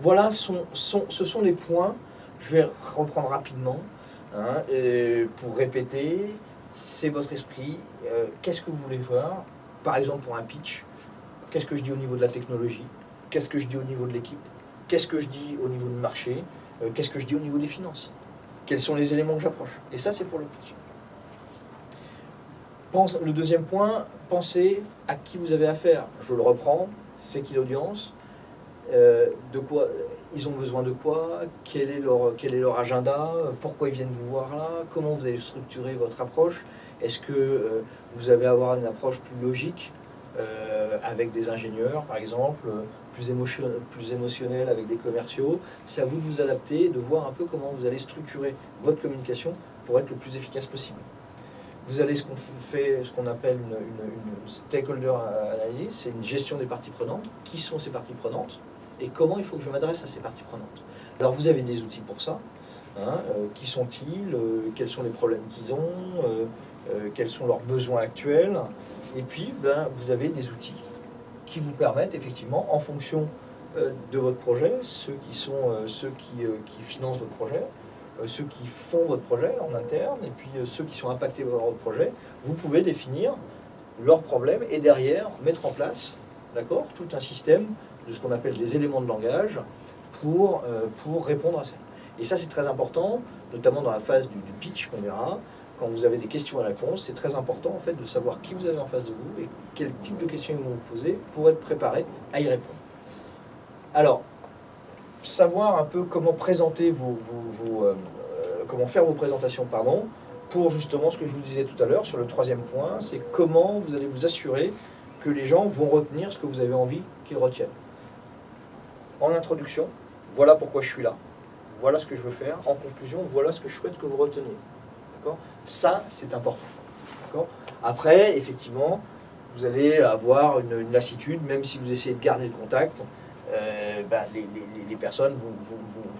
voilà, ce sont les points, je vais reprendre rapidement, hein, pour répéter, c'est votre esprit, euh, qu'est-ce que vous voulez voir? Par exemple pour un pitch, qu'est-ce que je dis au niveau de la technologie? Qu'est-ce que je dis au niveau de l'équipe? Qu'est-ce que je dis au niveau du marché? Euh, Qu'est-ce que je dis au niveau des finances? Quels sont les éléments que j'approche? Et ça, c'est pour le pitch. Le deuxième point, pensez à qui vous avez affaire. Je le reprends, c'est qui l'audience? De quoi ils ont besoin de quoi? Quel est, leur, quel est leur agenda? Pourquoi ils viennent vous voir là? Comment vous allez structurer votre approche? Est-ce que euh, vous allez avoir une approche plus logique euh, avec des ingénieurs, par exemple, plus, émotion, plus émotionnelle avec des commerciaux? C'est à vous de vous adapter, de voir un peu comment vous allez structurer votre communication pour être le plus efficace possible. Vous avez ce qu'on fait, ce qu'on appelle une, une, stakeholder analysis, c'est une gestion des parties prenantes. Qui sont ces parties prenantes? Et comment il faut que je m'adresse à ces parties prenantes? Alors vous avez des outils pour ça. Hein, euh, qui sont-ils euh, Quels sont les problèmes qu'ils ont euh, Quels sont leurs besoins actuels? Et puis, ben, vous avez des outils qui vous permettent effectivement, en fonction de votre projet, ceux qui sont ceux qui, financent votre projet, ceux qui font votre projet en interne et puis ceux qui sont impactés par votre projet, vous pouvez définir leurs problèmes et derrière mettre en place d'accord, tout un système de ce qu'on appelle des éléments de langage pour, euh, pour répondre à ça. Et ça c'est très important, notamment dans la phase du, pitch qu'on verra, quand vous avez des questions à réponse, c'est très important en fait de savoir qui vous avez en face de vous et quel type de questions ils vont vous poser pour être préparé à y répondre. Alors, savoir un peu comment présenter vos, euh, comment faire vos présentations, pardon, pour justement ce que je vous disais tout à l'heure sur le troisième point, c'est comment vous allez vous assurer que les gens vont retenir ce que vous avez envie qu'ils retiennent. En introduction, voilà pourquoi je suis là, voilà ce que je veux faire. En conclusion, voilà ce que je souhaite que vous reteniez. Ça, c'est important. Après, effectivement, vous allez avoir une, lassitude, même si vous essayez de garder le contact, euh, ben, les, personnes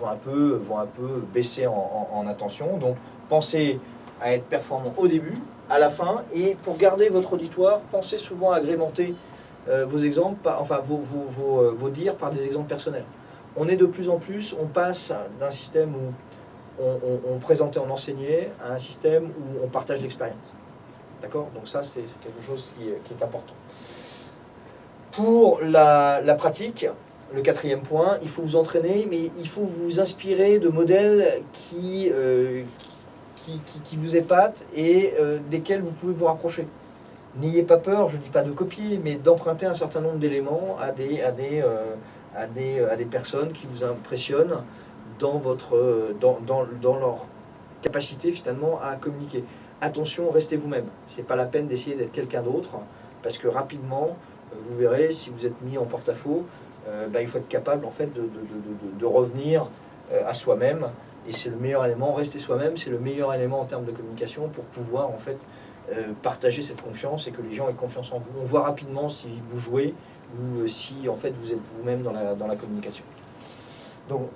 vont, un peu, vont un peu baisser en, attention. Donc pensez à être performant au début, à la fin, et pour garder votre auditoire, pensez souvent à agrémenter euh, vos exemples, enfin euh, vos, dires par des exemples personnels. On est de plus en plus, on passe d'un système où on, présentait, on enseignait, à un système où on partage l'expérience. D'accord? Donc ça, c'est quelque chose qui, est important. Pour la, pratique, le quatrième point, il faut vous entraîner, mais il faut vous inspirer de modèles qui, euh, qui, vous épatent et euh, desquels vous pouvez vous rapprocher. N'ayez pas peur, je ne dis pas de copier, mais d'emprunter un certain nombre d'éléments à des, euh, personnes qui vous impressionnent dans, leur capacité finalement à communiquer. Attention, restez vous-même. Ce n'est pas la peine d'essayer d'être quelqu'un d'autre, parce que rapidement, vous verrez, si vous êtes mis en porte-à-faux, euh, bah, il faut être capable en fait, de, revenir euh, à soi-même. Et c'est le meilleur élément, rester soi-même, c'est le meilleur élément en termes de communication pour pouvoir en fait euh, partager cette confiance et que les gens aient confiance en vous. On voit rapidement si vous jouez ou si en fait vous êtes vous-même dans la, dans la communication. Donc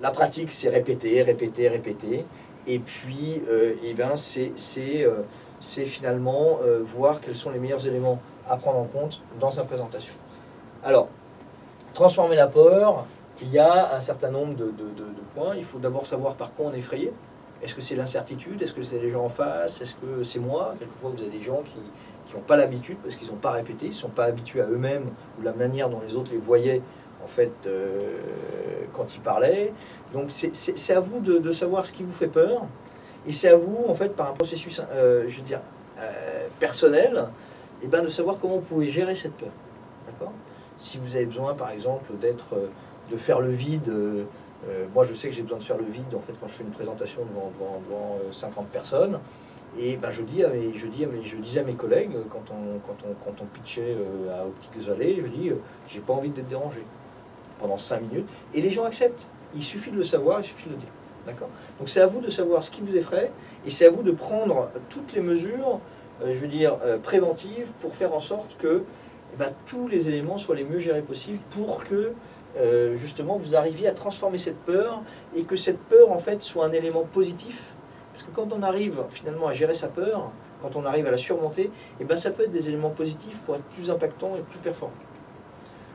la pratique c'est répéter, répéter, répéter. Et puis eh ben, c'est finalement voir quels sont les meilleurs éléments à prendre en compte dans sa présentation. Alors, transformer la peur, il y a un certain nombre de, points. Il faut d'abord savoir par quoi on est effrayé. Est-ce que c'est l'incertitude? Est-ce que c'est les gens en face? Est-ce que c'est moi? Quelquefois, vous avez des gens qui n'ont pas l'habitude, parce qu'ils n'ont pas répété, ils ne sont pas habitués à eux-mêmes, ou la manière dont les autres les voyaient, en fait, euh, quand ils parlaient. Donc, c'est à vous de, savoir ce qui vous fait peur. Et c'est à vous, en fait, par un processus, euh, je veux dire, euh, personnel, et eh ben, de savoir comment vous pouvez gérer cette peur. Si vous avez besoin, par exemple, d'être, de faire le vide, euh, euh, moi je sais que j'ai besoin de faire le vide en fait quand je fais une présentation devant, devant, 50 personnes. Et ben, je, dis à mes, je, dis je disais à mes collègues, quand on, quand on, quand on pitchait à Optiques Valley, je dis, j'ai pas envie d'être dérangé pendant 5 minutes. Et les gens acceptent. Il suffit de le savoir, il suffit de le dire. D'accord? Donc c'est à vous de savoir ce qui vous effraie, et c'est à vous de prendre toutes les mesures, je veux dire, préventives, pour faire en sorte que eh ben, tous les éléments soient les mieux gérés possibles pour que euh, justement vous arriviez à transformer cette peur et que cette peur en fait soit un élément positif. Parce que quand on arrive finalement à gérer sa peur, quand on arrive à la surmonter, et eh ben, ça peut être des éléments positifs pour être plus impactant et plus performant.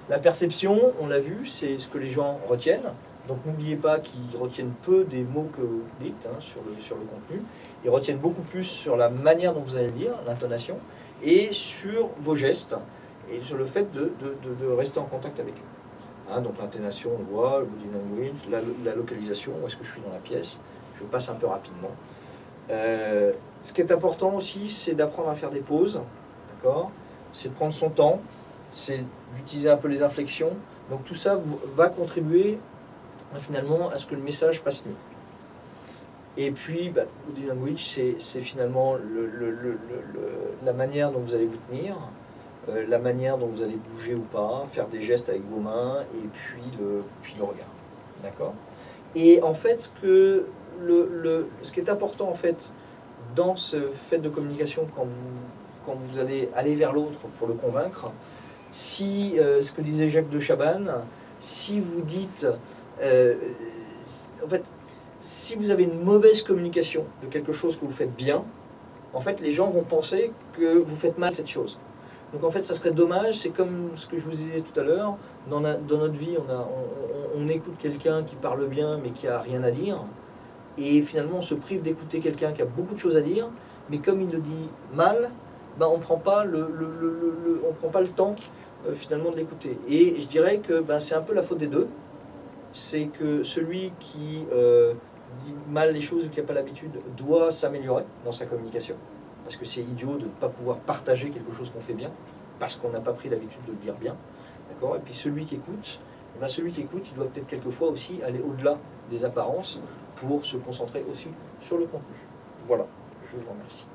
La perception, on l'a vu, c'est ce que les gens retiennent. Donc n'oubliez pas qu'ils retiennent peu des mots que vous dites hein, sur, le, contenu. Ils retiennent beaucoup plus sur la manière dont vous allez le dire, l'intonation, et sur vos gestes, et sur le fait de, rester en contact avec eux. Hein, donc l'intonation, on voit, le body language, la, localisation, où est-ce que je suis dans la pièce. Je passe un peu rapidement. Euh, ce qui est important aussi, c'est d'apprendre à faire des pauses, d'accord? C'est de prendre son temps, c'est d'utiliser un peu les inflexions. Donc tout ça va contribuer finalement à ce que le message passe mieux. Et puis, bah, body language, c'est finalement la manière dont vous allez vous tenir, euh, la manière dont vous allez bouger ou pas, faire des gestes avec vos mains, et puis le, puis le regard. D'accord? Et en fait, ce, que le, ce qui est important, en fait, dans ce fait de communication, quand vous, quand vous allez aller vers l'autre pour le convaincre, si, euh, ce que disait Jacques de Chabannes, si vous dites, euh, en fait, si vous avez une mauvaise communication de quelque chose que vous faites bien, en fait, les gens vont penser que vous faites mal cette chose. Donc en fait, ça serait dommage, c'est comme ce que je vous disais tout à l'heure, dans, notre vie, on, a, on, écoute quelqu'un qui parle bien mais qui a rien à dire, et finalement on se prive d'écouter quelqu'un qui a beaucoup de choses à dire, mais comme il le dit mal, ben, on ne prend, pas le, on prend pas le temps euh, finalement de l'écouter. Et je dirais que ben, c'est un peu la faute des deux. C'est que celui qui euh, dit mal les choses ou qui n'a pas l'habitude doit s'améliorer dans sa communication. Parce que c'est idiot de ne pas pouvoir partager quelque chose qu'on fait bien, parce qu'on n'a pas pris l'habitude de le dire bien. Et puis celui qui écoute, eh ben, celui qui écoute, il doit peut-être quelquefois aussi aller au-delà des apparences pour se concentrer aussi sur le contenu. Voilà, je vous remercie.